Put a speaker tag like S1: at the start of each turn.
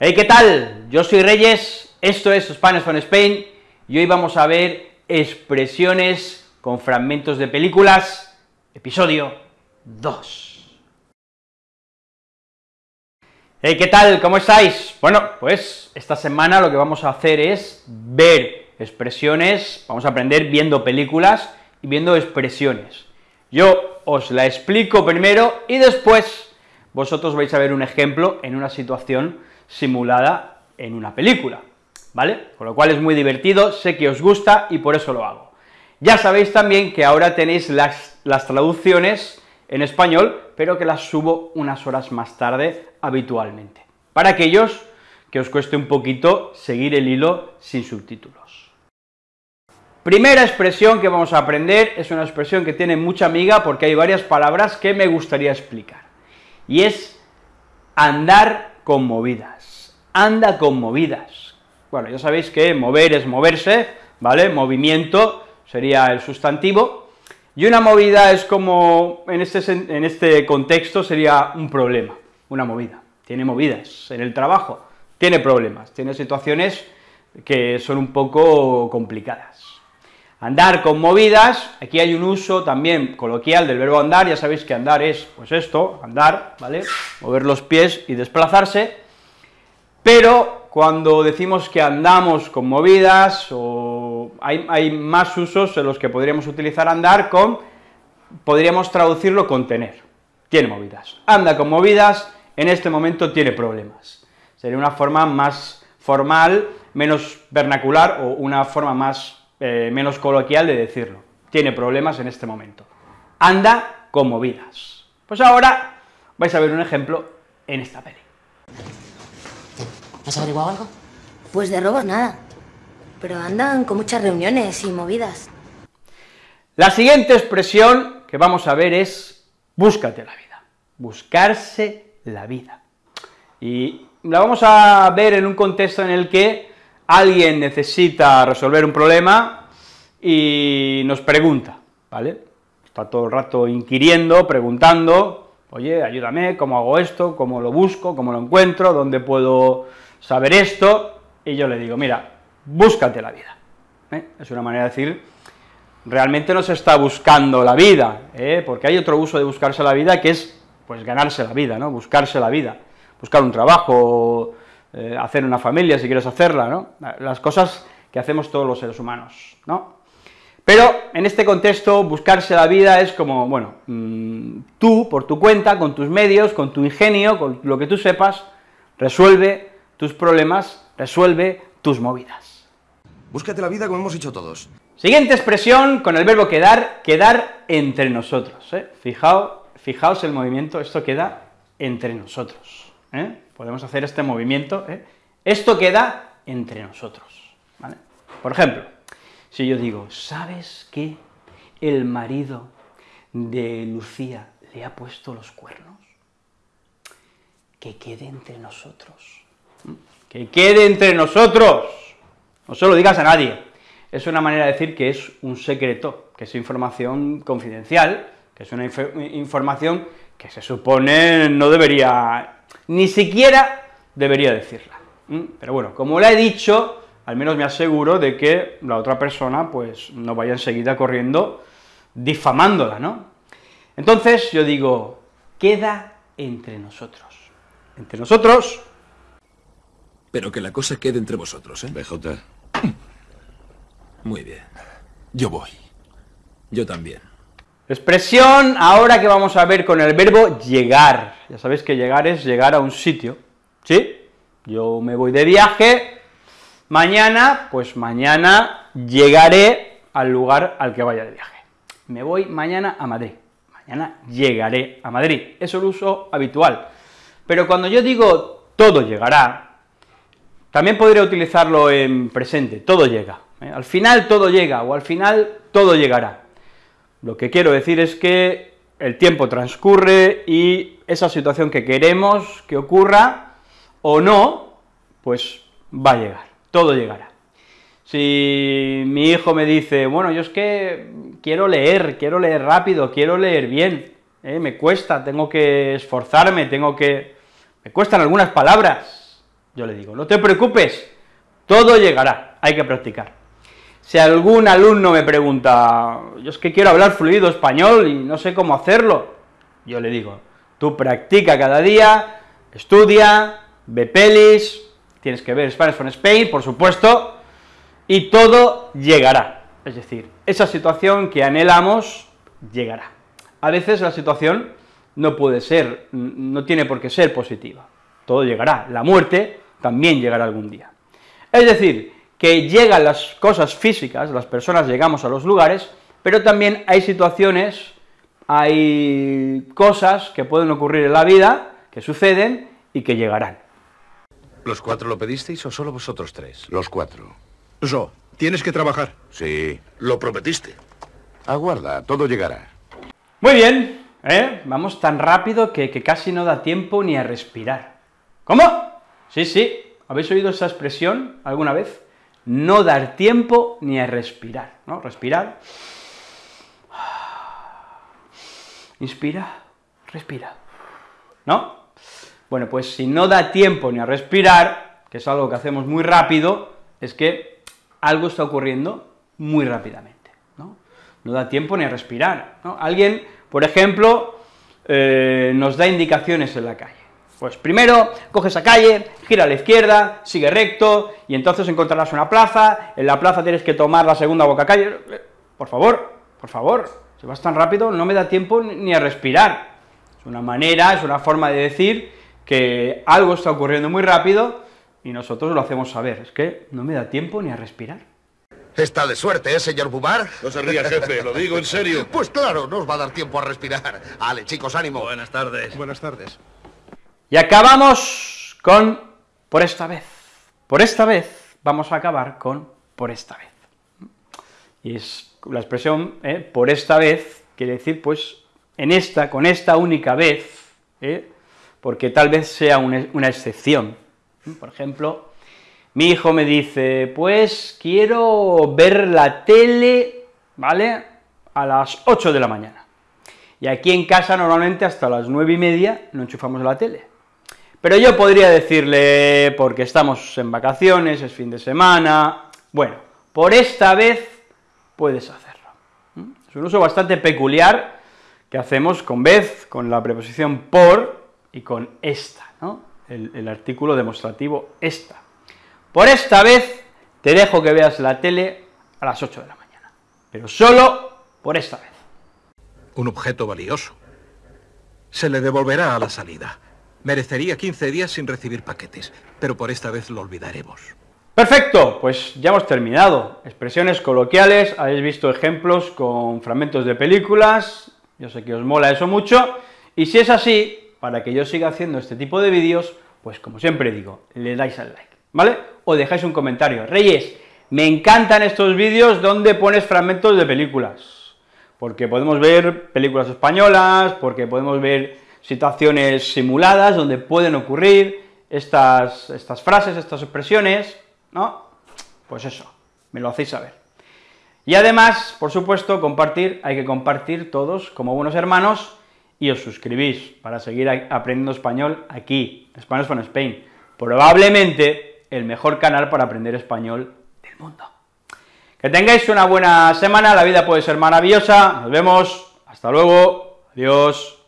S1: Hey, ¿qué tal? Yo soy Reyes, esto es Spanish from Spain, y hoy vamos a ver expresiones con fragmentos de películas, episodio 2. Hey, ¿qué tal? ¿Cómo estáis? Bueno, pues esta semana lo que vamos a hacer es ver expresiones, vamos a aprender viendo películas y viendo expresiones. Yo os la explico primero y después vosotros vais a ver un ejemplo en una situación simulada en una película, ¿vale? Con lo cual es muy divertido, sé que os gusta y por eso lo hago. Ya sabéis también que ahora tenéis las, las traducciones en español, pero que las subo unas horas más tarde habitualmente, para aquellos que os cueste un poquito seguir el hilo sin subtítulos. Primera expresión que vamos a aprender es una expresión que tiene mucha amiga porque hay varias palabras que me gustaría explicar, y es andar con movidas, anda con movidas. Bueno, ya sabéis que mover es moverse, ¿vale? Movimiento sería el sustantivo, y una movida es como, en este, en este contexto sería un problema, una movida, tiene movidas en el trabajo, tiene problemas, tiene situaciones que son un poco complicadas. Andar con movidas, aquí hay un uso también coloquial del verbo andar, ya sabéis que andar es, pues esto, andar, ¿vale?, mover los pies y desplazarse, pero cuando decimos que andamos con movidas, o hay, hay más usos en los que podríamos utilizar andar con, podríamos traducirlo con tener, tiene movidas, anda con movidas, en este momento tiene problemas, sería una forma más formal, menos vernacular, o una forma más eh, menos coloquial de decirlo, tiene problemas en este momento, anda con movidas. Pues ahora vais a ver un ejemplo en esta peli.
S2: ¿Has averiguado algo?
S3: Pues de robos nada, pero andan con muchas reuniones y movidas.
S1: La siguiente expresión que vamos a ver es búscate la vida, buscarse la vida. Y la vamos a ver en un contexto en el que alguien necesita resolver un problema y nos pregunta, ¿vale? Está todo el rato inquiriendo, preguntando, oye, ayúdame, ¿cómo hago esto? ¿Cómo lo busco? ¿Cómo lo encuentro? ¿Dónde puedo saber esto? Y yo le digo, mira, búscate la vida. ¿eh? Es una manera de decir, realmente no se está buscando la vida, ¿eh? porque hay otro uso de buscarse la vida que es, pues, ganarse la vida, ¿no?, buscarse la vida, buscar un trabajo, eh, hacer una familia, si quieres hacerla, ¿no?, las cosas que hacemos todos los seres humanos, ¿no? Pero, en este contexto, buscarse la vida es como, bueno, mmm, tú, por tu cuenta, con tus medios, con tu ingenio, con lo que tú sepas, resuelve tus problemas, resuelve tus movidas.
S4: Búscate la vida como hemos hecho todos.
S1: Siguiente expresión con el verbo quedar, quedar entre nosotros, ¿eh? Fijaos, fijaos el movimiento, esto queda entre nosotros, ¿eh? Podemos hacer este movimiento, ¿eh? Esto queda entre nosotros. Por ejemplo, si yo digo, ¿sabes que el marido de Lucía le ha puesto los cuernos? Que quede entre nosotros, que quede entre nosotros, no se lo digas a nadie, es una manera de decir que es un secreto, que es información confidencial, que es una inf información que se supone no debería, ni siquiera debería decirla. Pero bueno, como la he dicho, al menos me aseguro de que la otra persona, pues, no vaya enseguida corriendo difamándola, ¿no? Entonces, yo digo, queda entre nosotros. Entre nosotros...
S5: Pero que la cosa quede entre vosotros, ¿eh?
S4: BJ.
S5: Muy bien. Yo voy. Yo también.
S1: Expresión ahora que vamos a ver con el verbo llegar. Ya sabéis que llegar es llegar a un sitio, ¿sí? Yo me voy de viaje, mañana, pues mañana llegaré al lugar al que vaya de viaje. Me voy mañana a Madrid, mañana llegaré a Madrid, es el uso habitual. Pero cuando yo digo todo llegará, también podría utilizarlo en presente, todo llega, ¿eh? al final todo llega, o al final todo llegará. Lo que quiero decir es que el tiempo transcurre y esa situación que queremos que ocurra, o no, pues va a llegar, todo llegará. Si mi hijo me dice, bueno, yo es que quiero leer, quiero leer rápido, quiero leer bien, ¿eh? me cuesta, tengo que esforzarme, tengo que... me cuestan algunas palabras, yo le digo, no te preocupes, todo llegará, hay que practicar. Si algún alumno me pregunta, yo es que quiero hablar fluido español y no sé cómo hacerlo, yo le digo, tú practica cada día, estudia, ve pelis, tienes que ver Spanish from Spain, por supuesto, y todo llegará. Es decir, esa situación que anhelamos llegará. A veces la situación no puede ser, no tiene por qué ser positiva, todo llegará, la muerte también llegará algún día. Es decir, que llegan las cosas físicas, las personas llegamos a los lugares, pero también hay situaciones, hay cosas que pueden ocurrir en la vida, que suceden y que llegarán.
S2: ¿Los cuatro lo pedisteis o solo vosotros tres?
S4: Los cuatro.
S6: Zo, tienes que trabajar.
S4: Sí.
S2: Lo prometiste.
S4: Aguarda, todo llegará.
S1: Muy bien, ¿eh? Vamos tan rápido que, que casi no da tiempo ni a respirar. ¿Cómo? Sí, sí, ¿habéis oído esa expresión alguna vez? No dar tiempo ni a respirar, ¿no? Respirar. Inspira, respira. ¿No? Bueno, pues si no da tiempo ni a respirar, que es algo que hacemos muy rápido, es que algo está ocurriendo muy rápidamente, ¿no? No da tiempo ni a respirar, ¿no? Alguien, por ejemplo, eh, nos da indicaciones en la calle. Pues primero, coge esa calle, gira a la izquierda, sigue recto, y entonces encontrarás una plaza, en la plaza tienes que tomar la segunda boca calle, por favor, por favor, si vas tan rápido no me da tiempo ni a respirar. Es una manera, es una forma de decir que algo está ocurriendo muy rápido y nosotros lo hacemos saber, es que no me da tiempo ni a respirar.
S2: Está de suerte, ¿eh, señor Bubar?
S7: No se ría, jefe, lo digo en serio.
S2: Pues claro, no os va a dar tiempo a respirar. Ale, chicos, ánimo.
S7: Buenas tardes.
S6: Buenas tardes.
S1: Y acabamos con por esta vez. Por esta vez vamos a acabar con por esta vez. Y es la expresión ¿eh? por esta vez quiere decir, pues, en esta, con esta única vez, ¿eh? porque tal vez sea una, excepción. Por ejemplo, mi hijo me dice, pues quiero ver la tele, ¿vale?, a las 8 de la mañana. Y aquí en casa normalmente hasta las nueve y media no enchufamos la tele. Pero yo podría decirle, porque estamos en vacaciones, es fin de semana, bueno, por esta vez puedes hacerlo. Es un uso bastante peculiar que hacemos con vez, con la preposición por y con esta, ¿no? el, el artículo demostrativo esta. Por esta vez te dejo que veas la tele a las 8 de la mañana, pero solo por esta vez.
S5: Un objeto valioso. Se le devolverá a la salida. Merecería 15 días sin recibir paquetes, pero por esta vez lo olvidaremos.
S1: Perfecto, pues ya hemos terminado. Expresiones coloquiales, habéis visto ejemplos con fragmentos de películas, yo sé que os mola eso mucho, y si es así, para que yo siga haciendo este tipo de vídeos, pues como siempre digo, le dais al like, ¿vale? O dejáis un comentario. Reyes, me encantan estos vídeos donde pones fragmentos de películas, porque podemos ver películas españolas, porque podemos ver situaciones simuladas donde pueden ocurrir estas, estas frases, estas expresiones, ¿no? Pues eso, me lo hacéis saber. Y además, por supuesto, compartir, hay que compartir todos como buenos hermanos, y os suscribís para seguir aprendiendo español aquí, Spanish from Spain, probablemente el mejor canal para aprender español del mundo. Que tengáis una buena semana, la vida puede ser maravillosa, nos vemos, hasta luego, adiós.